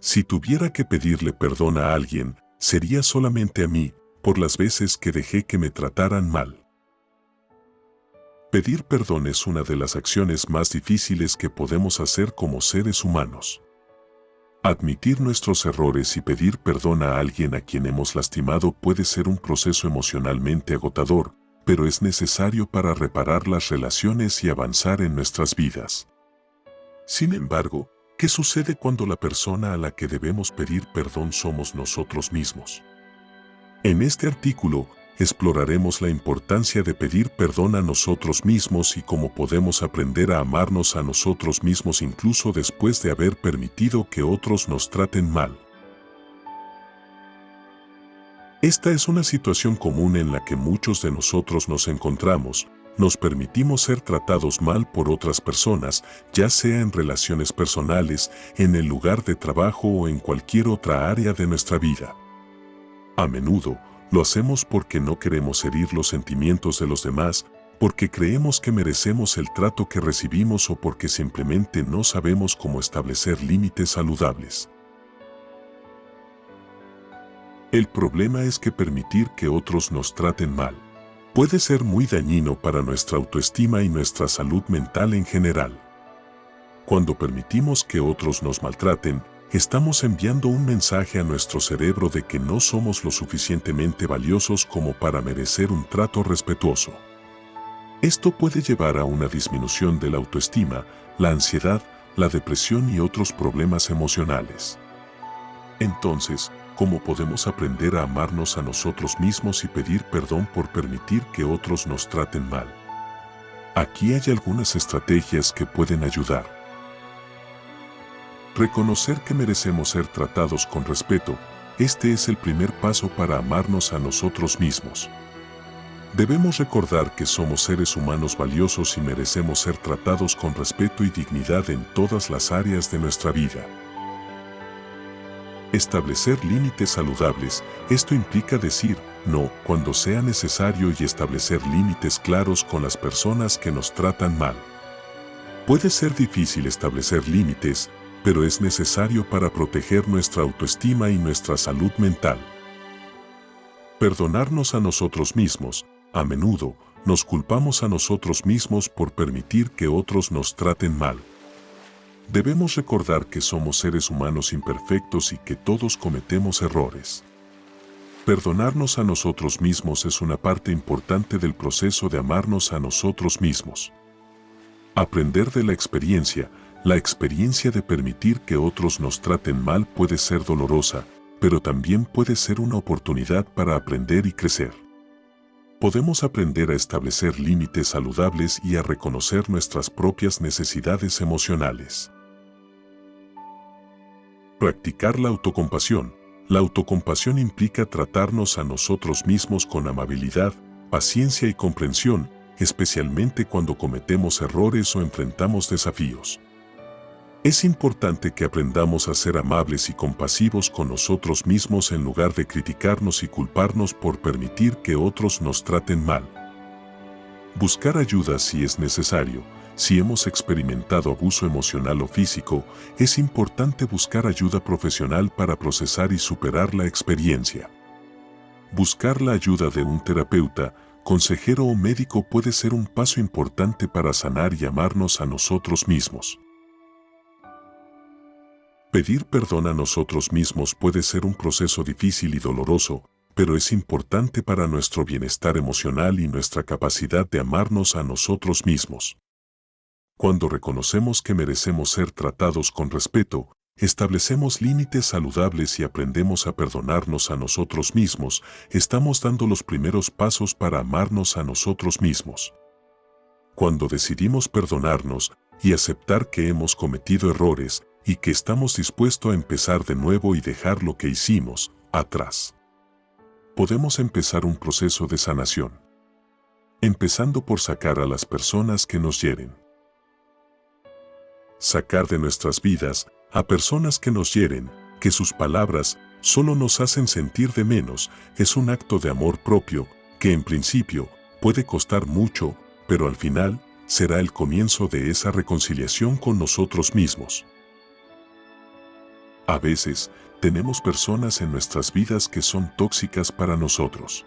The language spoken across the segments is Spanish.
Si tuviera que pedirle perdón a alguien, sería solamente a mí, por las veces que dejé que me trataran mal. Pedir perdón es una de las acciones más difíciles que podemos hacer como seres humanos. Admitir nuestros errores y pedir perdón a alguien a quien hemos lastimado puede ser un proceso emocionalmente agotador, pero es necesario para reparar las relaciones y avanzar en nuestras vidas. Sin embargo, ¿qué sucede cuando la persona a la que debemos pedir perdón somos nosotros mismos? En este artículo, exploraremos la importancia de pedir perdón a nosotros mismos y cómo podemos aprender a amarnos a nosotros mismos incluso después de haber permitido que otros nos traten mal. Esta es una situación común en la que muchos de nosotros nos encontramos, nos permitimos ser tratados mal por otras personas, ya sea en relaciones personales, en el lugar de trabajo o en cualquier otra área de nuestra vida. A menudo, lo hacemos porque no queremos herir los sentimientos de los demás, porque creemos que merecemos el trato que recibimos o porque simplemente no sabemos cómo establecer límites saludables. El problema es que permitir que otros nos traten mal puede ser muy dañino para nuestra autoestima y nuestra salud mental en general. Cuando permitimos que otros nos maltraten, estamos enviando un mensaje a nuestro cerebro de que no somos lo suficientemente valiosos como para merecer un trato respetuoso. Esto puede llevar a una disminución de la autoestima, la ansiedad, la depresión y otros problemas emocionales. Entonces, ¿cómo podemos aprender a amarnos a nosotros mismos y pedir perdón por permitir que otros nos traten mal? Aquí hay algunas estrategias que pueden ayudar. Reconocer que merecemos ser tratados con respeto, este es el primer paso para amarnos a nosotros mismos. Debemos recordar que somos seres humanos valiosos y merecemos ser tratados con respeto y dignidad en todas las áreas de nuestra vida. Establecer límites saludables, esto implica decir no cuando sea necesario y establecer límites claros con las personas que nos tratan mal. Puede ser difícil establecer límites, pero es necesario para proteger nuestra autoestima y nuestra salud mental. Perdonarnos a nosotros mismos, a menudo, nos culpamos a nosotros mismos por permitir que otros nos traten mal. Debemos recordar que somos seres humanos imperfectos y que todos cometemos errores. Perdonarnos a nosotros mismos es una parte importante del proceso de amarnos a nosotros mismos. Aprender de la experiencia, la experiencia de permitir que otros nos traten mal puede ser dolorosa, pero también puede ser una oportunidad para aprender y crecer. Podemos aprender a establecer límites saludables y a reconocer nuestras propias necesidades emocionales. Practicar la autocompasión. La autocompasión implica tratarnos a nosotros mismos con amabilidad, paciencia y comprensión, especialmente cuando cometemos errores o enfrentamos desafíos. Es importante que aprendamos a ser amables y compasivos con nosotros mismos en lugar de criticarnos y culparnos por permitir que otros nos traten mal. Buscar ayuda si es necesario. Si hemos experimentado abuso emocional o físico, es importante buscar ayuda profesional para procesar y superar la experiencia. Buscar la ayuda de un terapeuta, consejero o médico puede ser un paso importante para sanar y amarnos a nosotros mismos. Pedir perdón a nosotros mismos puede ser un proceso difícil y doloroso, pero es importante para nuestro bienestar emocional y nuestra capacidad de amarnos a nosotros mismos. Cuando reconocemos que merecemos ser tratados con respeto, establecemos límites saludables y aprendemos a perdonarnos a nosotros mismos, estamos dando los primeros pasos para amarnos a nosotros mismos. Cuando decidimos perdonarnos y aceptar que hemos cometido errores, y que estamos dispuestos a empezar de nuevo y dejar lo que hicimos atrás. Podemos empezar un proceso de sanación, empezando por sacar a las personas que nos hieren. Sacar de nuestras vidas a personas que nos hieren, que sus palabras solo nos hacen sentir de menos, es un acto de amor propio que en principio puede costar mucho, pero al final será el comienzo de esa reconciliación con nosotros mismos. A veces, tenemos personas en nuestras vidas que son tóxicas para nosotros.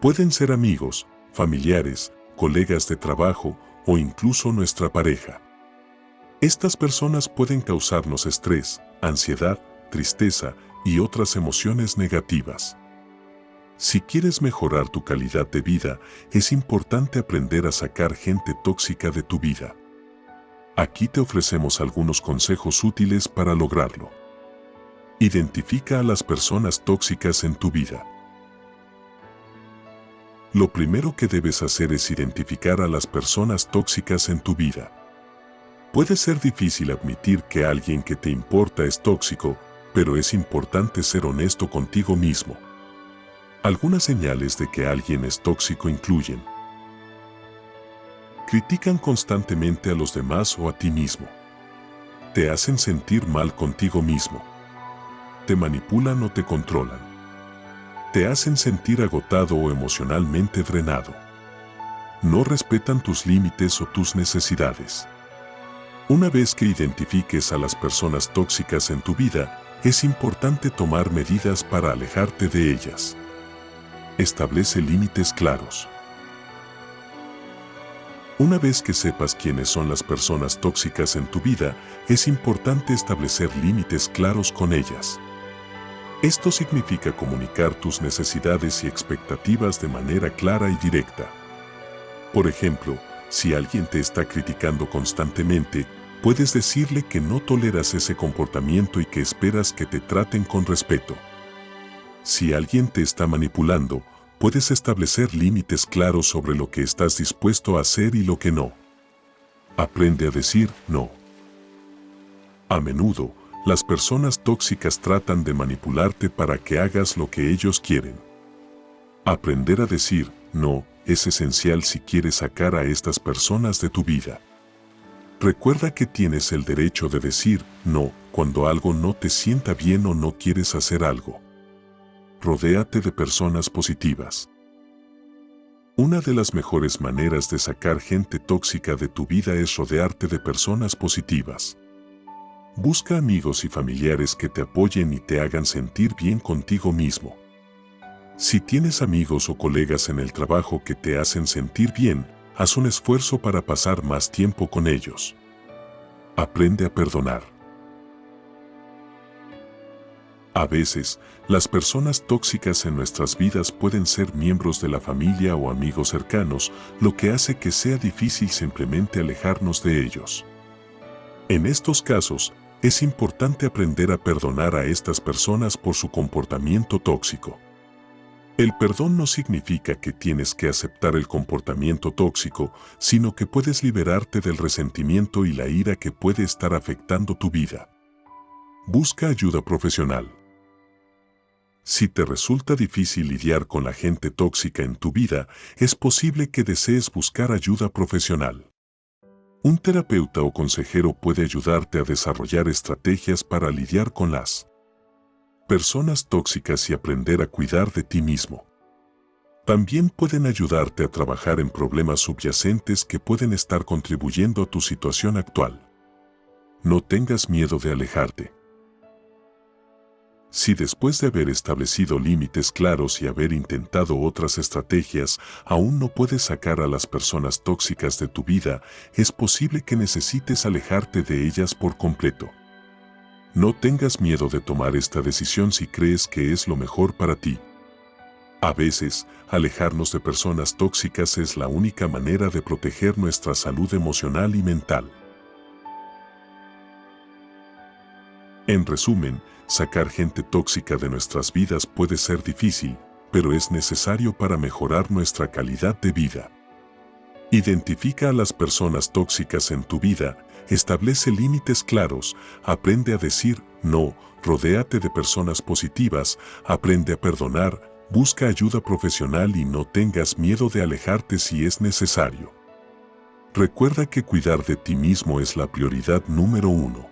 Pueden ser amigos, familiares, colegas de trabajo o incluso nuestra pareja. Estas personas pueden causarnos estrés, ansiedad, tristeza y otras emociones negativas. Si quieres mejorar tu calidad de vida, es importante aprender a sacar gente tóxica de tu vida. Aquí te ofrecemos algunos consejos útiles para lograrlo. Identifica a las personas tóxicas en tu vida. Lo primero que debes hacer es identificar a las personas tóxicas en tu vida. Puede ser difícil admitir que alguien que te importa es tóxico, pero es importante ser honesto contigo mismo. Algunas señales de que alguien es tóxico incluyen Critican constantemente a los demás o a ti mismo. Te hacen sentir mal contigo mismo. Te manipulan o te controlan. Te hacen sentir agotado o emocionalmente drenado. No respetan tus límites o tus necesidades. Una vez que identifiques a las personas tóxicas en tu vida, es importante tomar medidas para alejarte de ellas. Establece límites claros. Una vez que sepas quiénes son las personas tóxicas en tu vida, es importante establecer límites claros con ellas. Esto significa comunicar tus necesidades y expectativas de manera clara y directa. Por ejemplo, si alguien te está criticando constantemente, puedes decirle que no toleras ese comportamiento y que esperas que te traten con respeto. Si alguien te está manipulando, puedes establecer límites claros sobre lo que estás dispuesto a hacer y lo que no. Aprende a decir no. A menudo, las personas tóxicas tratan de manipularte para que hagas lo que ellos quieren. Aprender a decir no es esencial si quieres sacar a estas personas de tu vida. Recuerda que tienes el derecho de decir no cuando algo no te sienta bien o no quieres hacer algo rodéate de personas positivas. Una de las mejores maneras de sacar gente tóxica de tu vida es rodearte de personas positivas. Busca amigos y familiares que te apoyen y te hagan sentir bien contigo mismo. Si tienes amigos o colegas en el trabajo que te hacen sentir bien, haz un esfuerzo para pasar más tiempo con ellos. Aprende a perdonar. A veces, las personas tóxicas en nuestras vidas pueden ser miembros de la familia o amigos cercanos, lo que hace que sea difícil simplemente alejarnos de ellos. En estos casos, es importante aprender a perdonar a estas personas por su comportamiento tóxico. El perdón no significa que tienes que aceptar el comportamiento tóxico, sino que puedes liberarte del resentimiento y la ira que puede estar afectando tu vida. Busca ayuda profesional. Si te resulta difícil lidiar con la gente tóxica en tu vida, es posible que desees buscar ayuda profesional. Un terapeuta o consejero puede ayudarte a desarrollar estrategias para lidiar con las personas tóxicas y aprender a cuidar de ti mismo. También pueden ayudarte a trabajar en problemas subyacentes que pueden estar contribuyendo a tu situación actual. No tengas miedo de alejarte. Si después de haber establecido límites claros y haber intentado otras estrategias, aún no puedes sacar a las personas tóxicas de tu vida, es posible que necesites alejarte de ellas por completo. No tengas miedo de tomar esta decisión si crees que es lo mejor para ti. A veces, alejarnos de personas tóxicas es la única manera de proteger nuestra salud emocional y mental. En resumen, Sacar gente tóxica de nuestras vidas puede ser difícil, pero es necesario para mejorar nuestra calidad de vida. Identifica a las personas tóxicas en tu vida, establece límites claros, aprende a decir no, rodéate de personas positivas, aprende a perdonar, busca ayuda profesional y no tengas miedo de alejarte si es necesario. Recuerda que cuidar de ti mismo es la prioridad número uno.